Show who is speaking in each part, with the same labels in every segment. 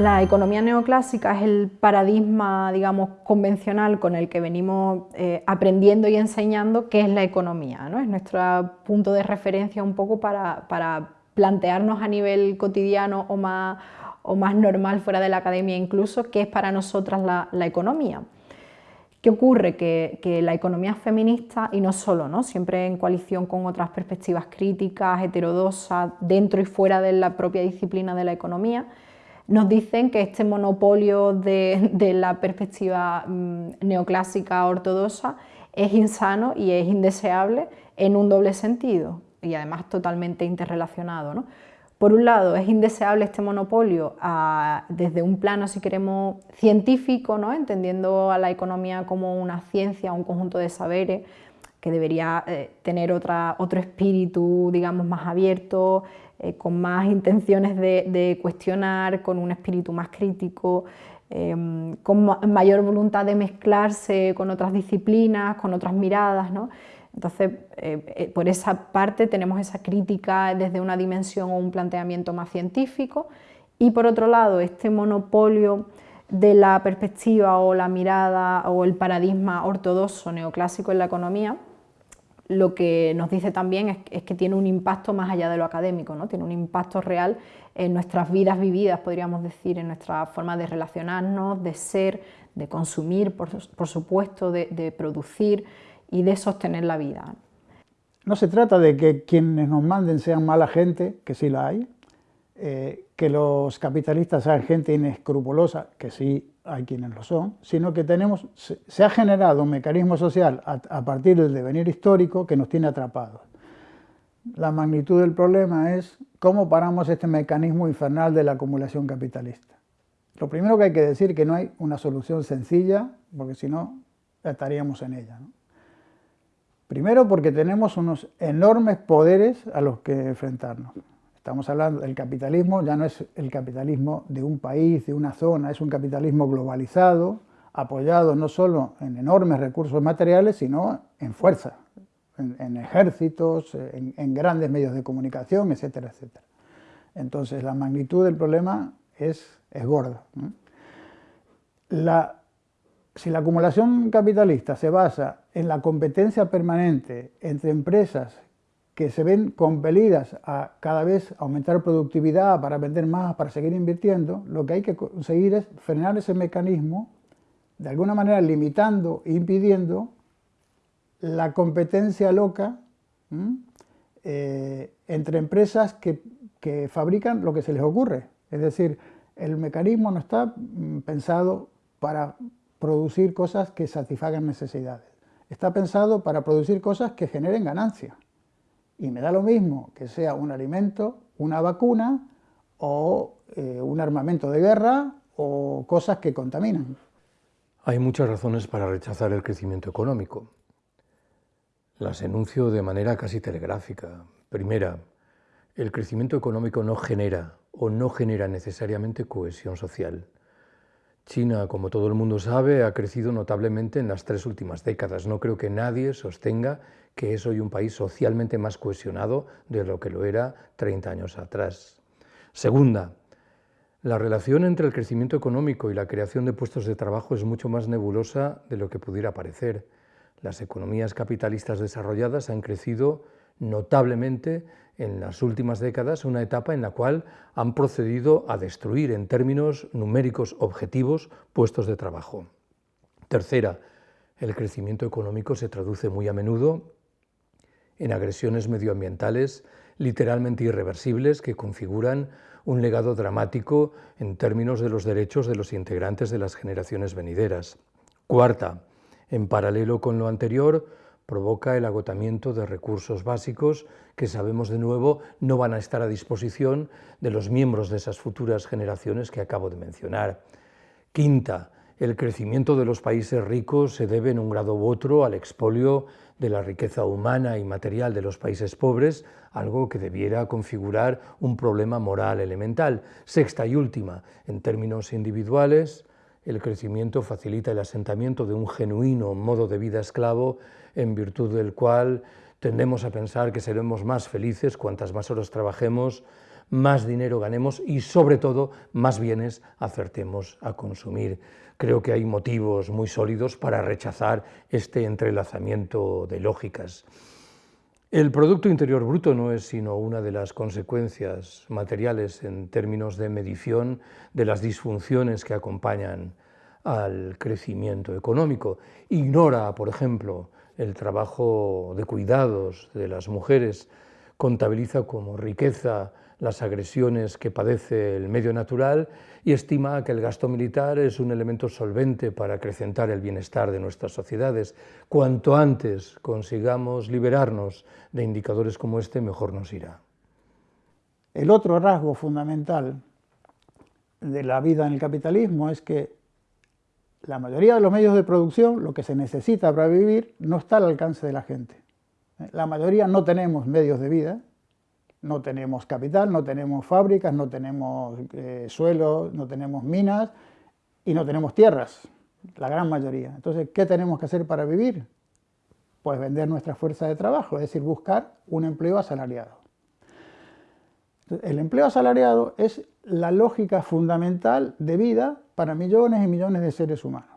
Speaker 1: La economía neoclásica es el paradigma, digamos, convencional con el que venimos eh, aprendiendo y enseñando qué es la economía. ¿no? Es nuestro punto de referencia un poco para, plantearnos a nivel cotidiano o más, o más, normal fuera de la academia incluso, qué es para nosotras la, economía. ¿Qué ocurre? Que, la economía feminista, y no solo, ¿no? siempre en coalición con otras perspectivas críticas, heterodosas, dentro y fuera de la propia disciplina de la economía, nos dicen que este monopolio de, la perspectiva mm, neoclásica ortodoxa es insano y es indeseable en un doble sentido y además totalmente interrelacionado. Por un lado, es indeseable este monopolio desde un plano, si queremos, científico, ¿no? entendiendo a la economía como una ciencia, un conjunto de saberes que debería eh, tener otra, otro espíritu, digamos, más abierto, eh, con más intenciones de, cuestionar, con un espíritu más crítico, em, con mayor voluntad de mezclarse con otras disciplinas, con otras miradas. ¿no? Entonces, eh, por esa parte tenemos esa crítica desde una dimensión o un planteamiento más científico y por otro lado, este monopolio de la perspectiva o la mirada o el paradigma ortodoxo neoclásico en la economía, lo que nos dice también es, que tiene un impacto más allá de lo académico, ¿no? tiene un impacto real en nuestras vidas vividas, podríamos decir, en nuestra forma de relacionarnos, de ser, de consumir, por, supuesto, de, producir y de sostener la vida.
Speaker 2: No se trata de que quienes nos manden sean mala gente, que sí la hay, eh, que los capitalistas sean gente inescrupulosa, que sí hay quienes lo son, sino que tenemos, se, ha generado un mecanismo social a, partir del devenir histórico que nos tiene atrapados. La magnitud del problema es cómo paramos este mecanismo infernal de la acumulación capitalista. Lo primero que hay que decir es que no hay una solución sencilla, porque si no estaríamos en ella. Primero porque tenemos unos enormes poderes a los que enfrentarnos. Estamos hablando del capitalismo, ya no es el capitalismo de un país, de una zona, es un capitalismo globalizado, apoyado no solo en enormes recursos materiales, sino en fuerza, en, ejércitos, en, grandes medios de comunicación, etcétera, etcétera. Entonces la magnitud del problema es, es gorda. si la acumulación capitalista se basa en la competencia permanente entre empresas que se ven compelidas a cada vez aumentar productividad para vender más, para seguir invirtiendo, lo que hay que conseguir es frenar ese mecanismo, de alguna manera limitando e impidiendo la competencia loca eh, entre empresas que, que fabrican lo que se les ocurre. Es decir, el mecanismo no está mm, pensado para producir cosas que satisfagan necesidades. Está pensado para producir cosas que generen ganancia y me da lo mismo que sea un alimento, una vacuna o eh, un armamento de guerra o cosas que contaminan.
Speaker 3: Hay muchas razones para rechazar el crecimiento económico. Las enuncio de manera casi telegráfica. Primera, el crecimiento económico no genera o no genera necesariamente cohesión social. China, como todo el mundo sabe, ha crecido notablemente en las tres últimas décadas. No creo que nadie sostenga que es hoy un país socialmente más cohesionado de lo que lo era 30 años atrás. Segunda, la relación entre el crecimiento económico y la creación de puestos de trabajo es mucho más nebulosa de lo que pudiera parecer. Las economías capitalistas desarrolladas han crecido notablemente en las últimas décadas, una etapa en la cual han procedido a destruir en términos numéricos objetivos puestos de trabajo. Tercera, el crecimiento económico se traduce muy a menudo en agresiones medioambientales literalmente irreversibles que configuran un legado dramático en términos de los derechos de los integrantes de las generaciones venideras. Cuarta, en paralelo con lo anterior, provoca el agotamiento de recursos básicos que sabemos de nuevo no van a estar a disposición de los miembros de esas futuras generaciones que acabo de mencionar. Quinta, el crecimiento de los países ricos se debe en un grado u otro al expolio de la riqueza humana y material de los países pobres, algo que debiera configurar un problema moral elemental. Sexta y última, en términos individuales, el crecimiento facilita el asentamiento de un genuino modo de vida esclavo en virtud del cual tendemos a pensar que seremos más felices cuantas más horas trabajemos, más dinero ganemos y sobre todo más bienes acertemos a consumir. Creo que hay motivos muy sólidos para rechazar este entrelazamiento de lógicas. El Producto Interior Bruto no es sino una de las consecuencias materiales en términos de medición de las disfunciones que acompañan al crecimiento económico. Ignora, por ejemplo, el trabajo de cuidados de las mujeres, contabiliza como riqueza las agresiones que padece el medio natural y estima que el gasto militar es un elemento solvente para acrecentar el bienestar de nuestras sociedades. Cuanto antes consigamos liberarnos de indicadores como este, mejor nos irá.
Speaker 2: El otro rasgo fundamental de la vida en el capitalismo es que la mayoría de los medios de producción, lo que se necesita para vivir, no está al alcance de la gente. La mayoría no tenemos medios de vida, no tenemos capital, no tenemos fábricas, no tenemos eh, suelos, no tenemos minas y no tenemos tierras, la gran mayoría. Entonces, ¿qué tenemos que hacer para vivir? Pues vender nuestra fuerza de trabajo, es decir, buscar un empleo asalariado. el empleo asalariado es la lógica fundamental de vida para millones y millones de seres humanos.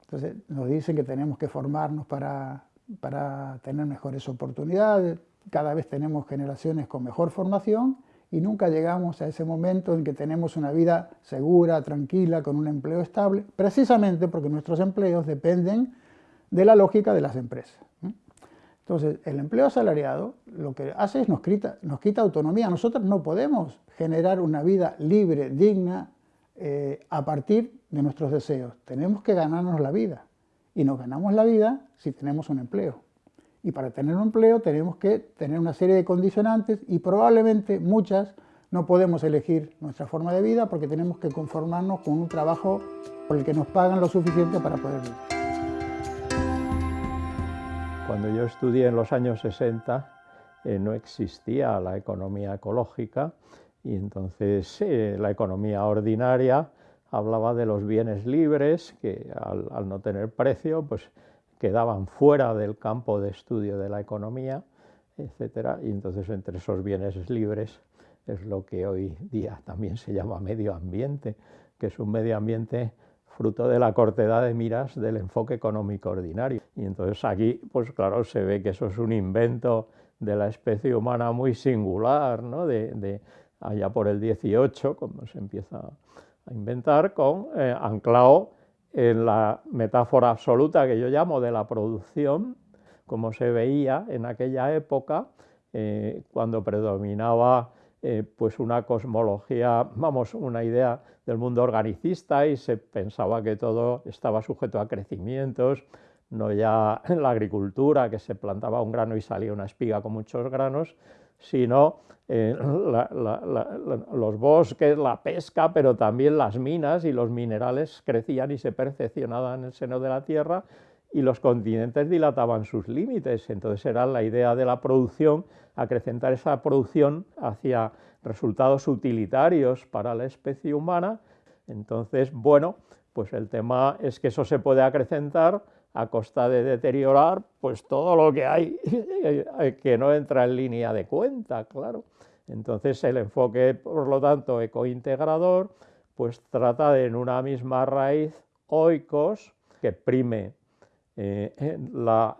Speaker 2: Entonces, nos dicen que tenemos que formarnos para, para tener mejores oportunidades, cada vez tenemos generaciones con mejor formación y nunca llegamos a ese momento en que tenemos una vida segura, tranquila, con un empleo estable, precisamente porque nuestros empleos dependen de la lógica de las empresas. Entonces, el empleo asalariado lo que hace es nos quita, nos quita autonomía. Nosotros no podemos generar una vida libre, digna, eh, a partir de nuestros deseos. Tenemos que ganarnos la vida. Y nos ganamos la vida si tenemos un empleo. Y para tener un empleo tenemos que tener una serie de condicionantes y probablemente muchas no podemos elegir nuestra forma de vida porque tenemos que conformarnos con un trabajo por el que nos pagan lo suficiente para poder vivir.
Speaker 4: Cuando yo estudié en los años 60 eh, no existía la economía ecológica y entonces eh, la economía ordinaria hablaba de los bienes libres que al, al no tener precio pues quedaban fuera del campo de estudio de la economía, etc. Y entonces entre esos bienes libres es lo que hoy día también se llama medio ambiente, que es un medio ambiente fruto de la cortedad de miras del enfoque económico ordinario. Y entonces aquí, pues claro, se ve que eso es un invento de la especie humana muy singular, ¿no? de, allá por el 18, cuando se empieza a inventar, con eh, anclado en la metáfora absoluta que yo llamo de la producción, como se veía en aquella época, eh, cuando predominaba eh, pues una cosmología, vamos, una idea del mundo organicista y se pensaba que todo estaba sujeto a crecimientos, no ya en la agricultura, que se plantaba un grano y salía una espiga con muchos granos, sino eh, los bosques, la pesca, pero también las minas y los minerales crecían y se percepcionaban en el seno de la Tierra y los continentes dilataban sus límites. Entonces era la idea de la producción, acrecentar esa producción hacia resultados utilitarios para la especie humana. Entonces, bueno, pues el tema es que eso se puede acrecentar a costa de deteriorar pues todo lo que hay que no entra en línea de cuenta, claro. Entonces el enfoque, por lo tanto, ecointegrador, pues trata de en una misma raíz oikos que prime eh, la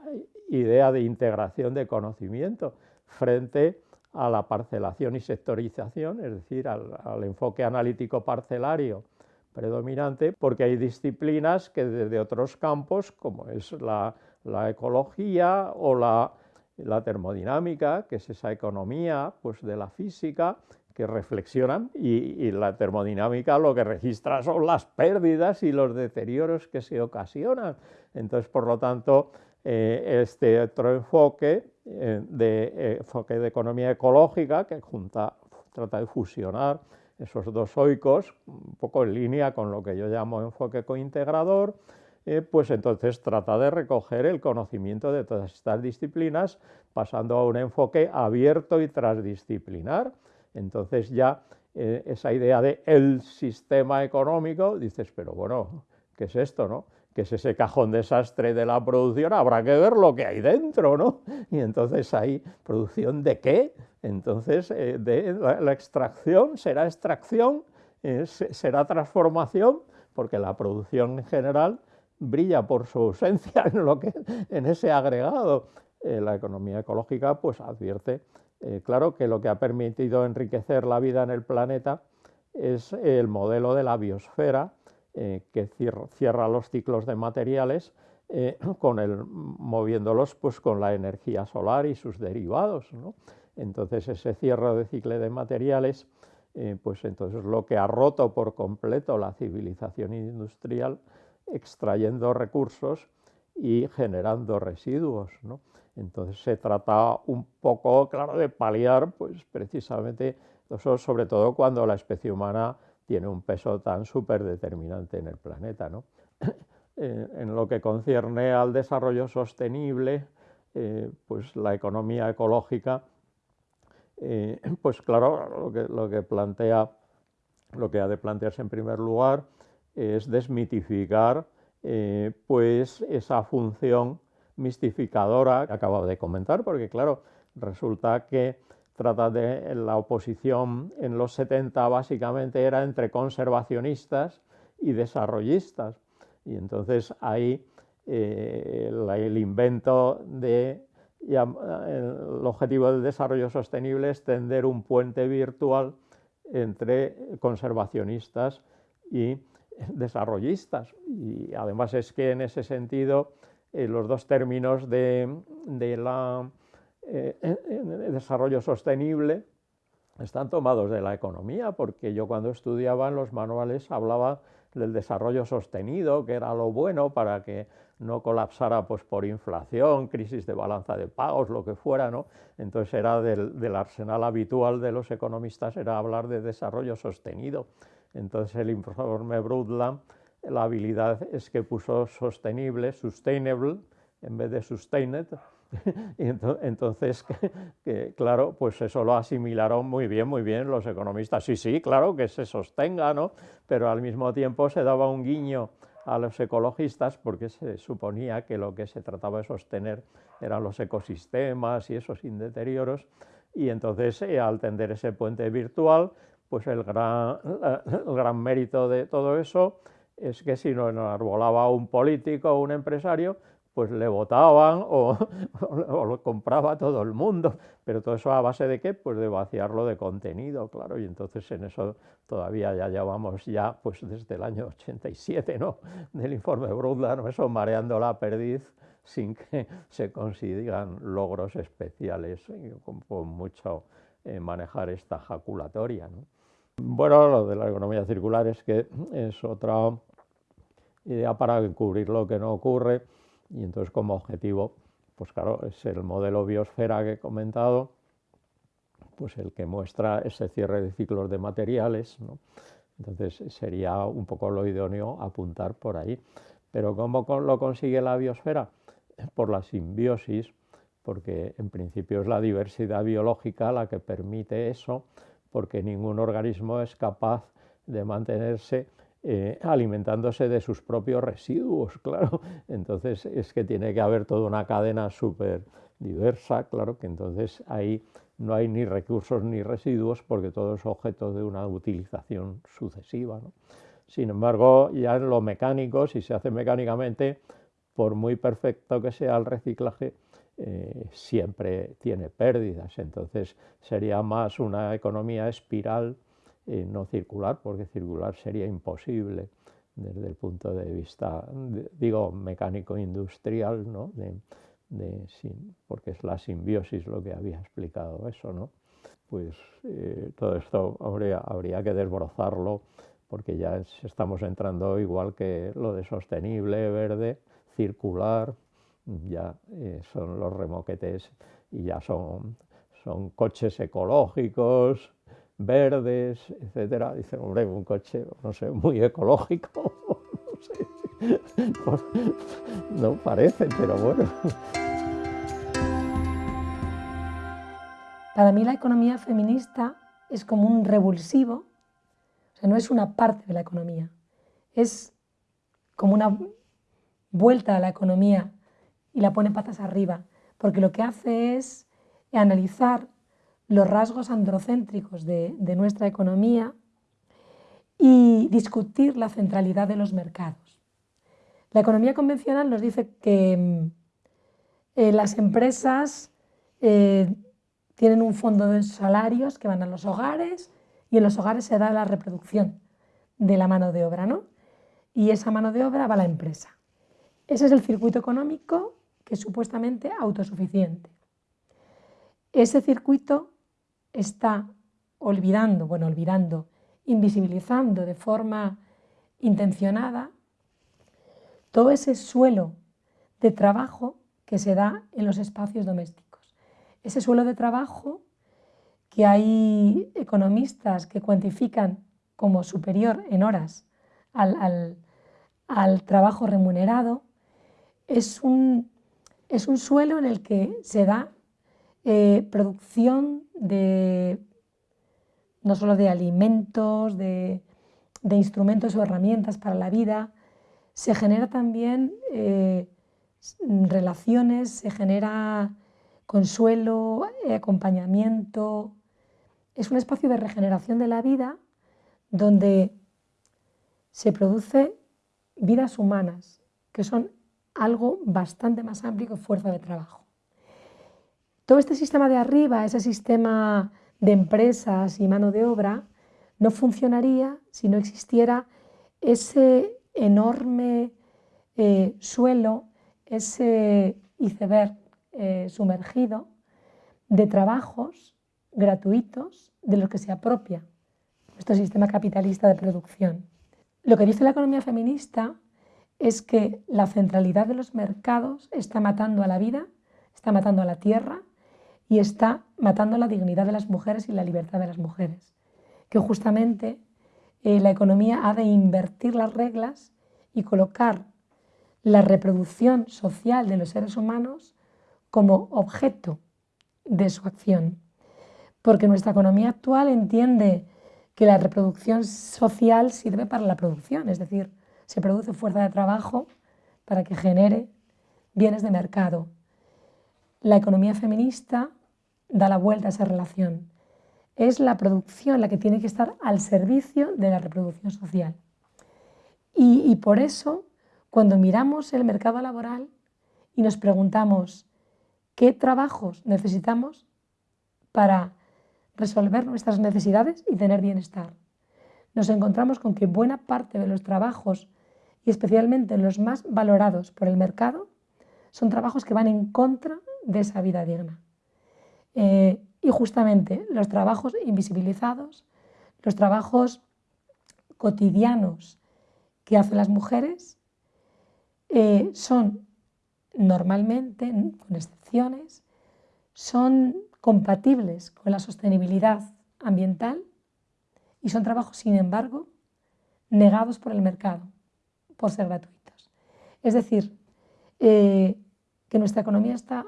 Speaker 4: idea de integración de conocimiento frente a la parcelación y sectorización, es decir, al enfoque analítico parcelario predominante porque hay disciplinas que desde otros campos, como es la, ecología o la, termodinámica, que es esa economía pues, de la física, que reflexionan y, la termodinámica lo que registra son las pérdidas y los deterioros que se ocasionan. Entonces, por lo tanto, eh, este otro enfoque, eh, de, eh, enfoque de economía ecológica, que junta, trata de fusionar esos dos oicos, un poco en línea con lo que yo llamo enfoque cointegrador, eh, pues entonces trata de recoger el conocimiento de todas estas disciplinas pasando a un enfoque abierto y transdisciplinar. Entonces ya eh, esa idea de el sistema económico, dices, pero bueno, ¿qué es esto? No? Que es ese cajón desastre de la producción, habrá que ver lo que hay dentro, ¿no? Y entonces ahí, ¿producción de qué? Entonces, eh, la, extracción será extracción, será transformación, porque la producción en general brilla por su ausencia en, lo que, en ese agregado. Eh, la economía ecológica pues advierte, eh, claro, que lo que ha permitido enriquecer la vida en el planeta es el modelo de la biosfera, eh, que cierra, los ciclos de materiales con el, moviéndolos pues, con la energía solar y sus derivados. Entonces ese cierre de ciclo de materiales, pues entonces lo que ha roto por completo la civilización industrial extrayendo recursos y generando residuos. ¿no? Entonces se trata un poco, claro, de paliar, pues precisamente, eso sobre todo cuando la especie humana tiene un peso tan súper determinante en el planeta. ¿no? Eh, en lo que concierne al desarrollo sostenible, eh, pues la economía ecológica, eh, pues claro, lo que, plantea, lo que ha de plantearse en primer lugar es desmitificar pues esa función mistificadora que acabo de comentar, porque claro, resulta que trata de la oposición en los 70 básicamente era entre conservacionistas y desarrollistas. Y entonces ahí eh, el invento de el objetivo del desarrollo sostenible es tender un puente virtual entre conservacionistas y desarrollistas. Y además es que en ese sentido eh, los dos términos de, la, eh, desarrollo sostenible están tomados de la economía, porque yo cuando estudiaba en los manuales hablaba del desarrollo sostenido, que era lo bueno para que no colapsara pues, por inflación, crisis de balanza de pagos, lo que fuera, ¿no? Entonces era del arsenal habitual de los economistas, era hablar de desarrollo sostenido. Entonces el informe Brundtland, la habilidad es que puso sostenible, sustainable, en vez de sustained, y entonces, que, claro, pues eso lo asimilaron muy bien, muy bien los economistas. Sí, sí, claro, que se sostenga, ¿no? Pero al mismo tiempo se daba un guiño a los ecologistas porque se suponía que lo que se trataba de sostener eran los ecosistemas y esos indeterioros, y entonces eh, al tender ese puente virtual, pues el gran, el gran mérito de todo eso es que si no enarbolaba un político o un empresario, pues le votaban o, lo compraba todo el mundo. Pero todo eso a base de qué? Pues de vaciarlo de contenido, claro. Y entonces en eso todavía ya llevamos ya, pues desde el año 87, ¿no? Del informe Brundtland, eso mareando la perdiz sin que se consigan logros especiales con, mucho eh, manejar esta jaculatoria, ¿no? Bueno, lo de la economía circular es que es otra idea para encubrir lo que no ocurre y entonces como objetivo, pues claro, es el modelo biosfera que he comentado, pues el que muestra ese cierre de ciclos de materiales, entonces sería un poco lo idóneo apuntar por ahí. Pero ¿cómo lo consigue la biosfera? Por la simbiosis, porque en principio es la diversidad biológica la que permite eso, porque ningún organismo es capaz de mantenerse eh, alimentándose de sus propios residuos, claro. Entonces es que tiene que haber toda una cadena súper diversa, claro, que entonces ahí no hay ni recursos ni residuos porque todo es objeto de una utilización sucesiva. Sin embargo, ya en lo mecánico, si se hace mecánicamente, por muy perfecto que sea el reciclaje, eh, siempre tiene pérdidas. Entonces sería más una economía espiral, no circular, porque circular sería imposible desde el punto de vista, digo, mecánico-industrial, ¿no? De, porque es la simbiosis lo que había explicado eso, ¿no? Pues eh, todo esto habría, habría que desbrozarlo porque ya estamos entrando igual que lo de sostenible, verde, circular, ya eh, son los remoquetes y ya son, son coches ecológicos, verdes, etcétera. Dice, hombre, un coche, no sé, muy ecológico, no sé, no parece, pero bueno.
Speaker 5: Para mí la economía feminista es como un revulsivo, o sea, no es una parte de la economía, es como una vuelta a la economía y la pone patas arriba, porque lo que hace es analizar los rasgos androcéntricos de, nuestra economía y discutir la centralidad de los mercados. La economía convencional nos dice que mm, eh, las empresas eh, tienen un fondo de salarios que van a los hogares y en los hogares se da la reproducción de la mano de obra, ¿no? Y esa mano de obra va a la empresa. Ese es el circuito económico que es supuestamente autosuficiente. Ese circuito está olvidando, bueno, olvidando, invisibilizando de forma intencionada todo ese suelo de trabajo que se da en los espacios domésticos. Ese suelo de trabajo que hay economistas que cuantifican como superior en horas al, trabajo remunerado, es un, es un, suelo en el que se da eh, producción de no solo de alimentos, de, instrumentos o herramientas para la vida, se genera también eh, relaciones, se genera consuelo, acompañamiento. Es un espacio de regeneración de la vida donde se produce vidas humanas, que son algo bastante más amplio que fuerza de trabajo. Todo este sistema de arriba, ese sistema de empresas y mano de obra, no funcionaría si no existiera ese enorme eh, suelo, ese iceberg eh, sumergido de trabajos gratuitos de los que se apropia nuestro sistema capitalista de producción. Lo que dice la economía feminista es que la centralidad de los mercados está matando a la vida, está matando a la tierra y está matando la dignidad de las mujeres y la libertad de las mujeres. Que justamente eh, la economía ha de invertir las reglas y colocar la reproducción social de los seres humanos como objeto de su acción. Porque nuestra economía actual entiende que la reproducción social sirve para la producción, es decir, se produce fuerza de trabajo para que genere bienes de mercado. La economía feminista da la vuelta a esa relación. Es la producción la que tiene que estar al servicio de la reproducción social. Y, por eso, cuando miramos el mercado laboral y nos preguntamos qué trabajos necesitamos para resolver nuestras necesidades y tener bienestar, nos encontramos con que buena parte de los trabajos, y especialmente los más valorados por el mercado, son trabajos que van en contra de esa vida digna. Eh, y justamente los trabajos invisibilizados, los trabajos cotidianos que hacen las mujeres, eh, son normalmente, con excepciones, son compatibles con la sostenibilidad ambiental y son trabajos, sin embargo, negados por el mercado por ser gratuitos. Es decir, eh, que nuestra economía está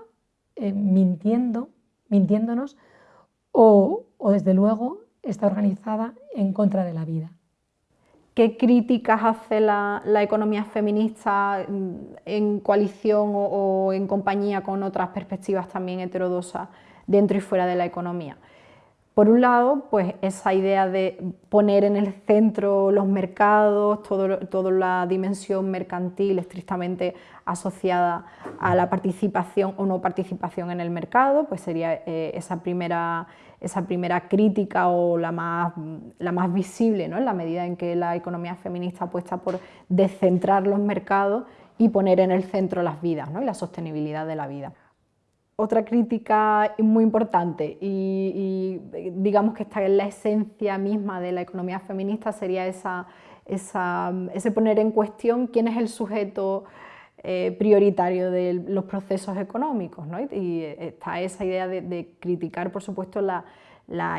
Speaker 5: mintiendo mintiéndonos o, desde luego está organizada en contra de la vida.
Speaker 1: ¿Qué críticas hace la, economía feminista mm, en coalición o, en compañía con otras perspectivas también heterodosas dentro y fuera de la economía? Por un lado, pues esa idea de poner en el centro los mercados, toda la dimensión mercantil estrictamente asociada a la participación o no participación en el mercado, pues sería eh, esa, primera, esa primera crítica o la más, la más visible, ¿no? en la medida en que la economía feminista apuesta por descentrar los mercados y poner en el centro las vidas ¿no? y la sostenibilidad de la vida. Otra crítica muy importante y, digamos que está en la esencia misma de la economía feminista sería esa, ese poner en cuestión quién es el sujeto eh, prioritario de los procesos económicos. ¿no? Y está esa idea de, criticar, por supuesto, la,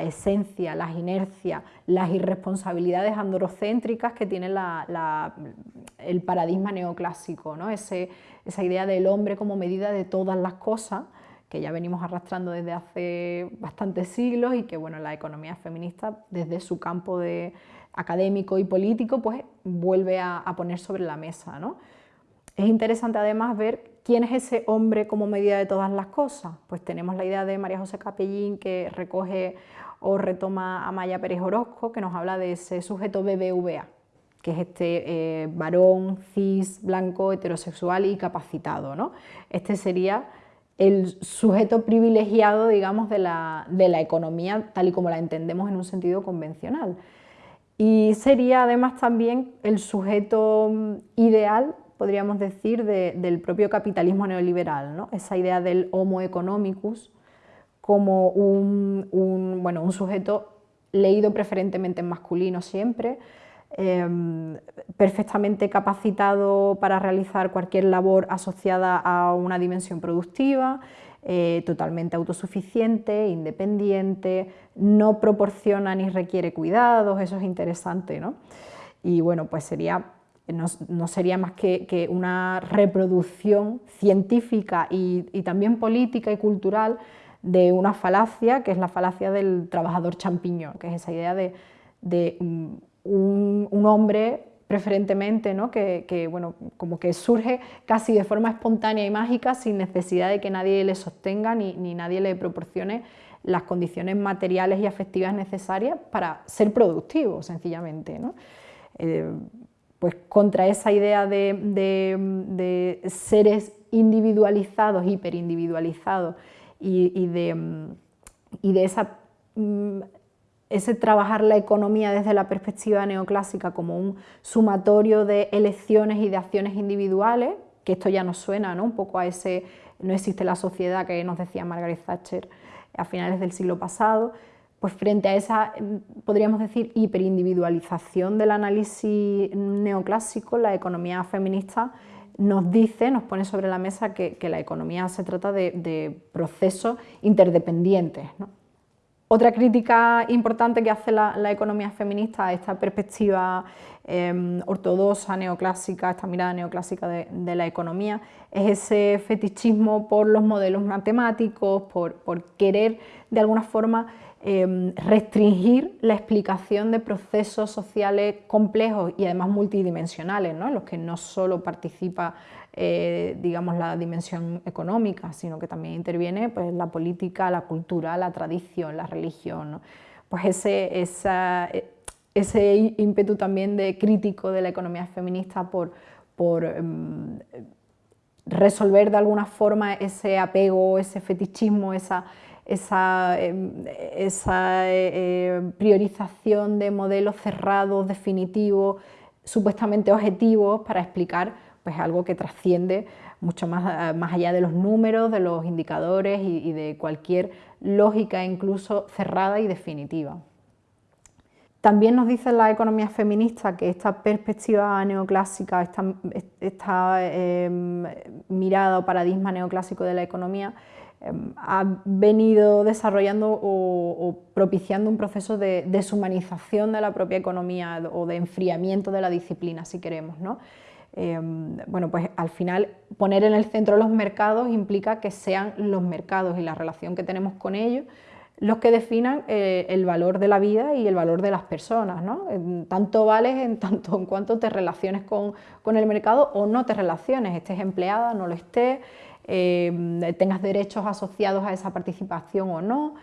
Speaker 1: esencia, las inercias, las irresponsabilidades androcéntricas que tiene el paradigma neoclásico, ¿no? esa idea del hombre como medida de todas las cosas que ya venimos arrastrando desde hace bastantes siglos y que bueno, la economía feminista desde su campo de académico y político pues vuelve a, poner sobre la mesa. es interesante además ver quién es ese hombre como medida de todas las cosas. Pues tenemos la idea de María José Capellín que recoge o retoma a Maya Pérez Orozco, que nos habla de ese sujeto BBVA, que es este eh, varón, cis, blanco, heterosexual y capacitado. ¿no? Este sería el sujeto privilegiado, digamos, de la, de la economía tal y como la entendemos en un sentido convencional. Y sería además también el sujeto mm, ideal, podríamos decir, del propio capitalismo neoliberal, ¿no? esa idea del homo economicus como un, bueno, un sujeto leído preferentemente en masculino siempre, em, perfectamente capacitado para realizar cualquier labor asociada a una dimensión productiva, eh, totalmente autosuficiente, independiente, no proporciona ni requiere cuidados, eso es interesante, ¿no? Y bueno, pues sería, no, sería más que, una reproducción científica y, también política y cultural de una falacia, que es la falacia del trabajador champiñón, que es esa idea de, un, hombre preferentemente, ¿no? que, bueno, como que surge casi de forma espontánea y mágica sin necesidad de que nadie le sostenga ni, nadie le proporcione las condiciones materiales y afectivas necesarias para ser productivo, sencillamente. Eh, pues contra esa idea de, seres individualizados, hiperindividualizados y, y, de, y de esa mm, ese trabajar la economía desde la perspectiva neoclásica como un sumatorio de elecciones y de acciones individuales, que esto ya nos suena ¿no? un poco a ese no existe la sociedad que nos decía Margaret Thatcher a finales del siglo pasado, pues frente a esa, podríamos decir, hiperindividualización del análisis neoclásico, la economía feminista nos dice, nos pone sobre la mesa que, la economía se trata de, procesos interdependientes. Otra crítica importante que hace la, economía feminista a esta perspectiva em, ortodoxa, neoclásica, esta mirada neoclásica de, la economía, es ese fetichismo por los modelos matemáticos, por, querer de alguna forma em, restringir la explicación de procesos sociales complejos y además multidimensionales, en los que no solo participa eh, digamos, la dimensión económica, sino que también interviene pues, la política, la cultura, la tradición, la religión. Pues ese, ese ímpetu también de crítico de la economía feminista por, por em, resolver de alguna forma ese apego, ese fetichismo, esa, esa, em, esa eh, priorización de modelos cerrados, definitivos, supuestamente objetivos para explicar pues algo que trasciende mucho más, eh, más allá de los números, de los indicadores y, de cualquier lógica incluso cerrada y definitiva. También nos dice la economía feminista que esta perspectiva neoclásica, esta, em, mirada o paradigma neoclásico de la economía em, ha venido desarrollando o, propiciando un proceso de deshumanización de la propia economía o de enfriamiento de la disciplina, si queremos. ¿no? Em, bueno, pues al final poner en el centro los mercados implica que sean los mercados y la relación que tenemos con ellos los que definan eh, el valor de la vida y el valor de las personas. ¿no? Tanto vales en tanto en cuanto te relaciones con, el mercado o no te relaciones, estés empleada, no lo estés, em, tengas derechos asociados a esa participación o no.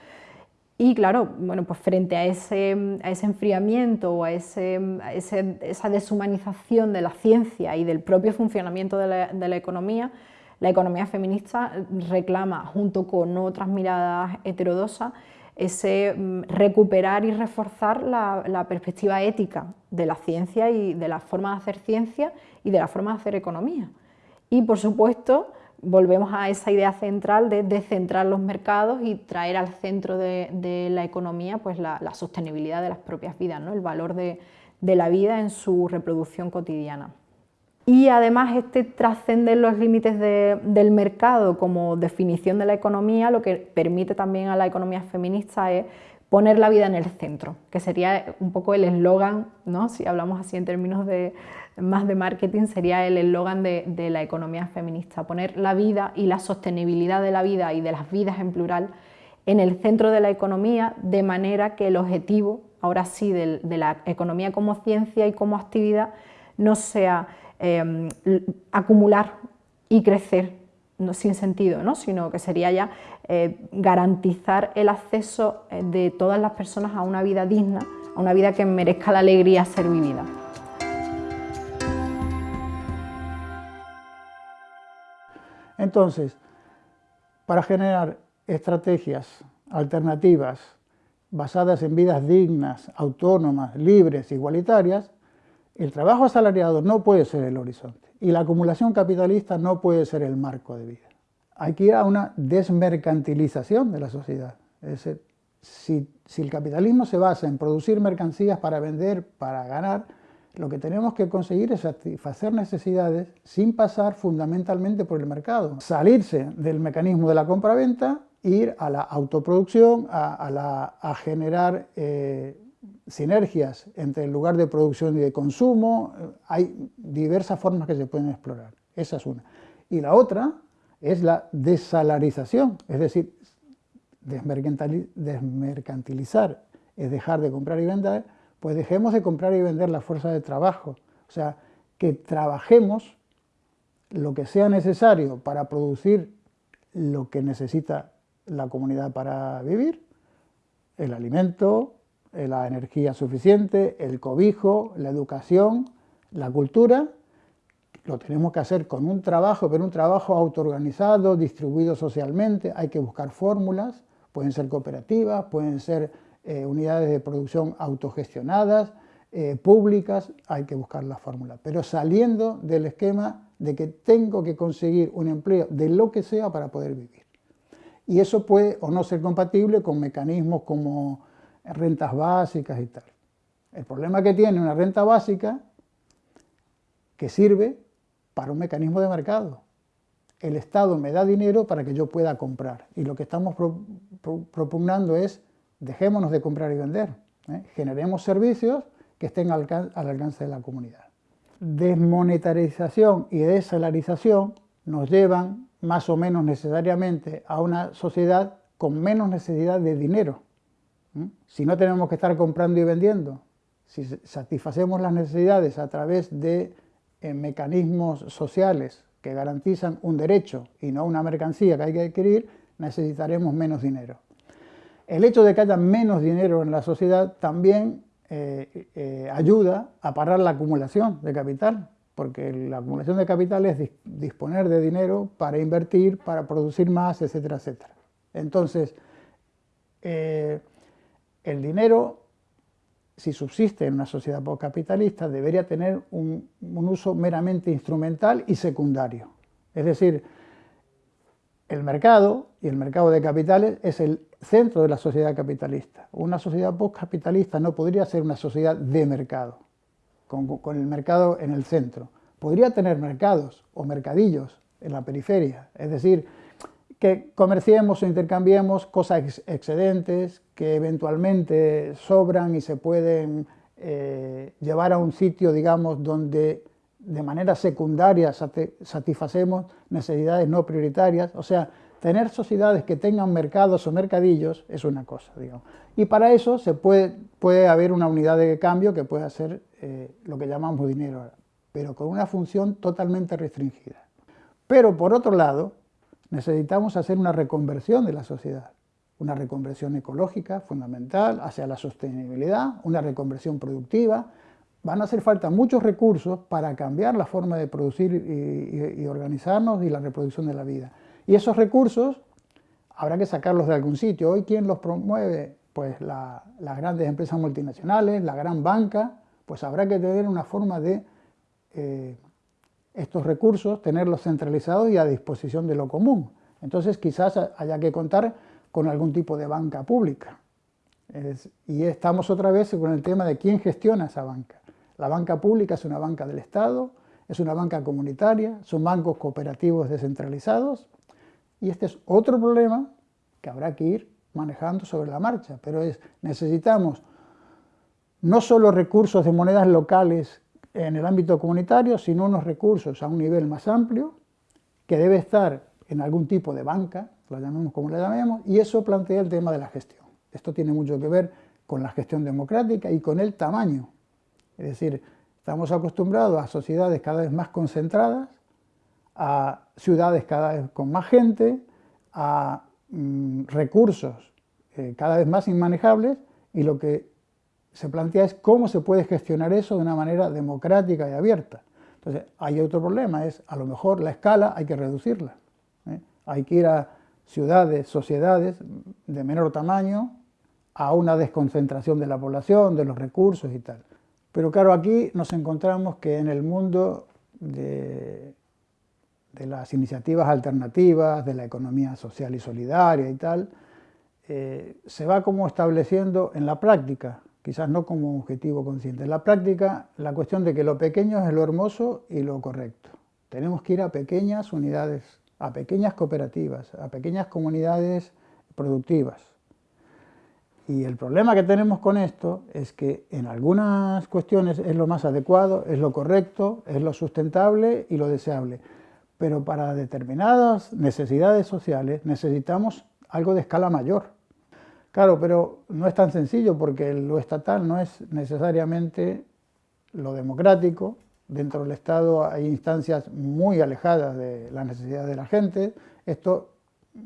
Speaker 1: Y claro, bueno, pues frente a ese, enfriamiento o a, esa deshumanización de la ciencia y del propio funcionamiento de la, economía, la economía feminista reclama, junto con otras miradas heterodosas, ese mm, recuperar y reforzar la, la, perspectiva ética de la ciencia y de la forma de hacer ciencia y de la forma de hacer economía. Y por supuesto, volvemos a esa idea central de descentrar los mercados y traer al centro de, la economía pues la, sostenibilidad de las propias vidas, ¿no? el valor de, la vida en su reproducción cotidiana. Y además este trascender los límites del mercado como definición de la economía, lo que permite también a la economía feminista es poner la vida en el centro, que sería un poco el eslogan, ¿no? si hablamos así en términos de, más de marketing, sería el eslogan de, la economía feminista, poner la vida y la sostenibilidad de la vida y de las vidas en plural en el centro de la economía, de manera que el objetivo, ahora sí, de, la economía como ciencia y como actividad, no sea em, acumular y crecer sin sentido, ¿no? sino que sería ya eh, garantizar el acceso eh, de todas las personas a una vida digna, a una vida que merezca la alegría ser vivida.
Speaker 2: Entonces, para generar estrategias alternativas basadas en vidas dignas, autónomas, libres, igualitarias, el trabajo asalariado no puede ser el horizonte y la acumulación capitalista no puede ser el marco de vida. Hay que ir a una desmercantilización de la sociedad. Es decir, si, si el capitalismo se basa en producir mercancías para vender, para ganar, lo que tenemos que conseguir es satisfacer necesidades sin pasar fundamentalmente por el mercado. Salirse del mecanismo de la compra-venta, ir a la autoproducción, a, generar eh, sinergias entre el lugar de producción y de consumo. Hay diversas formas que se pueden explorar. Esa es una. Y la otra es la desalarización, es decir, desmercantilizar es dejar de comprar y vender, pues dejemos de comprar y vender la fuerza de trabajo. O sea, que trabajemos lo que sea necesario para producir lo que necesita la comunidad para vivir, el alimento, la energía suficiente, el cobijo, la educación, la cultura, lo tenemos que hacer con un trabajo, pero un trabajo autoorganizado, distribuido socialmente, hay que buscar fórmulas, pueden ser cooperativas, pueden ser eh, unidades de producción autogestionadas, eh, públicas, hay que buscar la fórmula, pero saliendo del esquema de que tengo que conseguir un empleo de lo que sea para poder vivir. Y eso puede o no ser compatible con mecanismos como rentas básicas y tal. El problema que tiene una renta básica que sirve para un mecanismo de mercado. El Estado me da dinero para que yo pueda comprar y lo que estamos propugnando es dejémonos de comprar y vender, ¿eh? generemos servicios que estén al, alcance de la comunidad. Desmonetarización y desalarización nos llevan más o menos necesariamente a una sociedad con menos necesidad de dinero. Si no tenemos que estar comprando y vendiendo, si satisfacemos las necesidades a través de eh, mecanismos sociales que garantizan un derecho y no una mercancía que hay que adquirir, necesitaremos menos dinero. El hecho de que haya menos dinero en la sociedad también eh, eh, ayuda a parar la acumulación de capital, porque la acumulación de capital es disponer de dinero para invertir, para producir más, etcétera, etcétera. Entonces, el dinero, si subsiste en una sociedad postcapitalista, debería tener un uso meramente instrumental y secundario. Es decir, el mercado y el mercado de capitales es el centro de la sociedad capitalista. Una sociedad postcapitalista no podría ser una sociedad de mercado, con, el mercado en el centro. Podría tener mercados o mercadillos en la periferia, es decir, que comerciemos o intercambiemos cosas excedentes que eventualmente sobran y se pueden eh, llevar a un sitio, digamos, donde de manera secundaria satisfacemos necesidades no prioritarias, o sea, tener sociedades que tengan mercados o mercadillos es una cosa, digamos. Y para eso se puede, puede haber una unidad de cambio que pueda ser eh, lo que llamamos dinero, pero con una función totalmente restringida. Pero por otro lado, necesitamos hacer una reconversión de la sociedad, una reconversión ecológica fundamental hacia la sostenibilidad, una reconversión productiva, van a hacer falta muchos recursos para cambiar la forma de producir y, organizarnos y la reproducción de la vida. Y esos recursos habrá que sacarlos de algún sitio. Hoy, ¿quién los promueve? Pues las grandes empresas multinacionales, la gran banca, pues habrá que tener una forma de eh, estos recursos, tenerlos centralizados y a disposición de lo común. Entonces quizás haya que contar con algún tipo de banca pública. y estamos otra vez con el tema de quién gestiona esa banca. La banca pública es una banca del Estado, es una banca comunitaria, son bancos cooperativos descentralizados y este es otro problema que habrá que ir manejando sobre la marcha, pero es necesitamos no solo recursos de monedas locales en el ámbito comunitario, sino unos recursos a un nivel más amplio que debe estar en algún tipo de banca, lo llamemos como le llamemos, y eso plantea el tema de la gestión. Esto tiene mucho que ver con la gestión democrática y con el tamaño es decir, Estamos acostumbrados a sociedades cada vez más concentradas, a ciudades cada vez con más gente, a mm, recursos eh, cada vez más inmanejables y lo que se plantea es cómo se puede gestionar eso de una manera democrática y abierta. Entonces, hay otro problema, es a lo mejor la escala hay que reducirla. ¿eh? Hay que ir a ciudades, sociedades de menor tamaño, a una desconcentración de la población, de los recursos y tal. Pero claro, aquí nos encontramos que en el mundo de, de las iniciativas alternativas, de la economía social y solidaria y tal, eh, se va como estableciendo en la práctica, quizás no como objetivo consciente, en la práctica la cuestión de que lo pequeño es lo hermoso y lo correcto. Tenemos que ir a pequeñas unidades, a pequeñas cooperativas, a pequeñas comunidades productivas. Y el problema que tenemos con esto es que en algunas cuestiones es lo más adecuado, es lo correcto, es lo sustentable y lo deseable. Pero para determinadas necesidades sociales necesitamos algo de escala mayor. Claro, pero no es tan sencillo porque lo estatal no es necesariamente lo democrático. Dentro del Estado hay instancias muy alejadas de la necesidad de la gente. Esto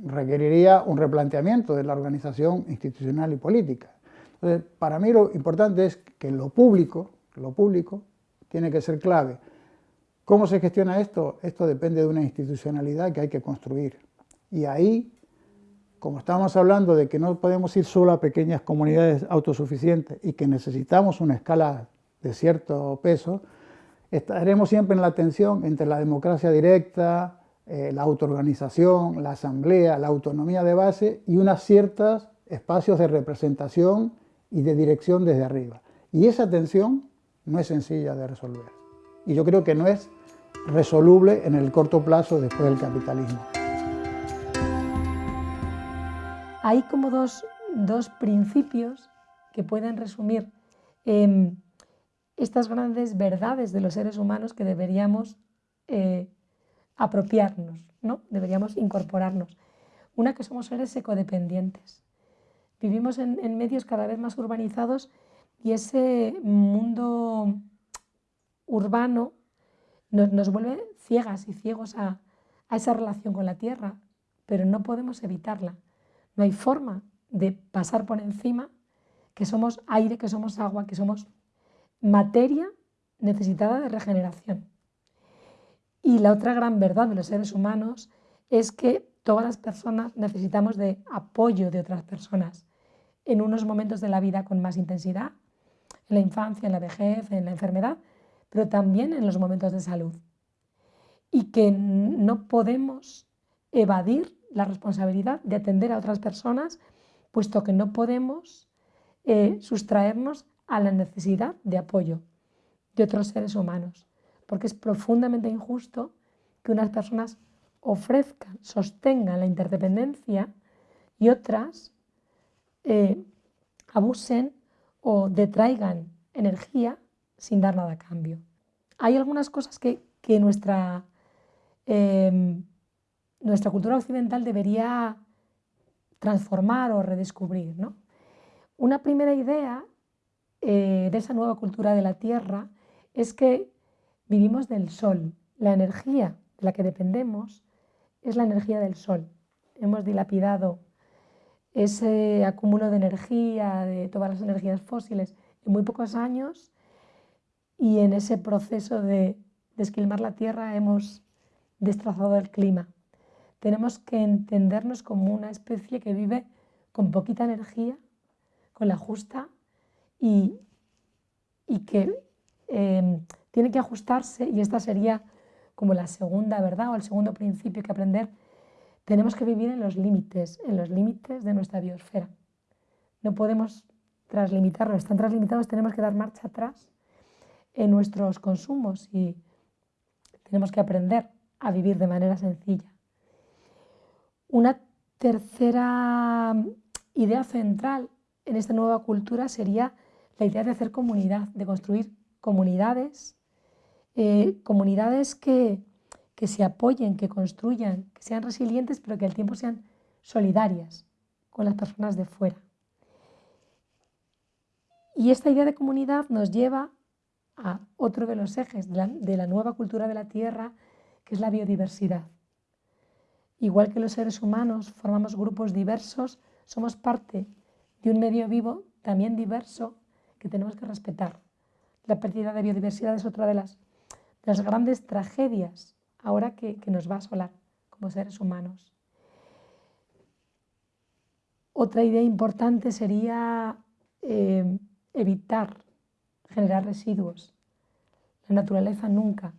Speaker 2: requeriría un replanteamiento de la organización institucional y política. Entonces, para mí lo importante es que lo público, lo público tiene que ser clave. ¿Cómo se gestiona esto? Esto depende de una institucionalidad que hay que construir. Y ahí, como estamos hablando de que no podemos ir solo a pequeñas comunidades autosuficientes y que necesitamos una escala de cierto peso, estaremos siempre en la tensión entre la democracia directa, eh, la autoorganización, la asamblea, la autonomía de base y unos ciertos espacios de representación y de dirección desde arriba. Y esa tensión no es sencilla de resolver. Y yo creo que no es resoluble en el corto plazo después del capitalismo.
Speaker 5: Hay como dos, principios que pueden resumir em, estas grandes verdades de los seres humanos que deberíamos eh, apropiarnos, ¿no? Deberíamos incorporarnos. Una que somos seres ecodependientes. Vivimos en, medios cada vez más urbanizados y ese mundo urbano nos, vuelve ciegas y ciegos a, a esa relación con la tierra, pero no podemos evitarla. No hay forma de pasar por encima que somos aire, que somos agua, que somos materia necesitada de regeneración. Y la otra gran verdad de los seres humanos es que todas las personas necesitamos de apoyo de otras personas en unos momentos de la vida con más intensidad, en la infancia, en la vejez, en la enfermedad, pero también en los momentos de salud. Y que no podemos evadir la responsabilidad de atender a otras personas, puesto que no podemos eh, sustraernos a la necesidad de apoyo de otros seres humanos porque es profundamente injusto que unas personas ofrezcan, sostengan la interdependencia y otras eh, abusen o detraigan energía sin dar nada a cambio. Hay algunas cosas que, nuestra, em, nuestra cultura occidental debería transformar o redescubrir. Una primera idea eh, de esa nueva cultura de la tierra es que Vivimos del sol. La energía de la que dependemos es la energía del sol. Hemos dilapidado ese acúmulo de energía, de todas las energías fósiles, en muy pocos años y en ese proceso de desquilmar la Tierra hemos destrozado el clima. Tenemos que entendernos como una especie que vive con poquita energía, con la justa y, que eh, tiene que ajustarse y esta sería como la segunda verdad o el segundo principio que aprender. Tenemos que vivir en los límites, en los límites de nuestra biosfera. No podemos traslimitarlos, están traslimitados, tenemos que dar marcha atrás en nuestros consumos y tenemos que aprender a vivir de manera sencilla. Una tercera idea central en esta nueva cultura sería la idea de hacer comunidad, de construir comunidades eh, comunidades que, se apoyen, que construyan, que sean resilientes, pero que al tiempo sean solidarias con las personas de fuera. Y esta idea de comunidad nos lleva a otro de los ejes de la, nueva cultura de la Tierra, que es la biodiversidad. Igual que los seres humanos formamos grupos diversos, somos parte de un medio vivo también diverso que tenemos que respetar. La pérdida de biodiversidad es otra de las, grandes tragedias ahora que, nos va a asolar como seres humanos. Otra idea importante sería eh, evitar generar residuos. La naturaleza nunca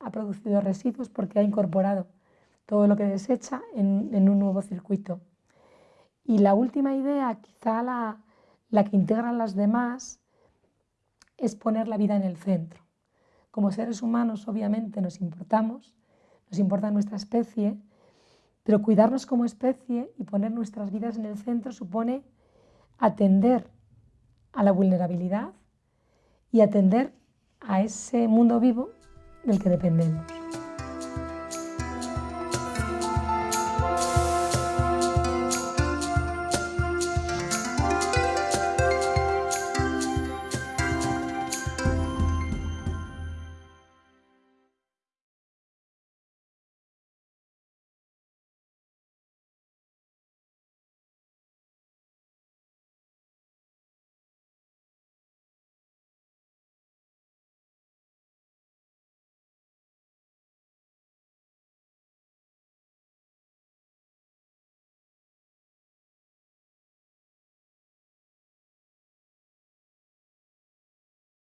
Speaker 5: ha producido residuos porque ha incorporado todo lo que desecha en, un nuevo circuito. Y la última idea, quizá la, la que integra las demás, es poner la vida en el centro. Como seres humanos, obviamente, nos importamos, nos importa nuestra especie, pero cuidarnos como especie y poner nuestras vidas en el centro supone atender a la vulnerabilidad y atender a ese mundo vivo del que dependemos.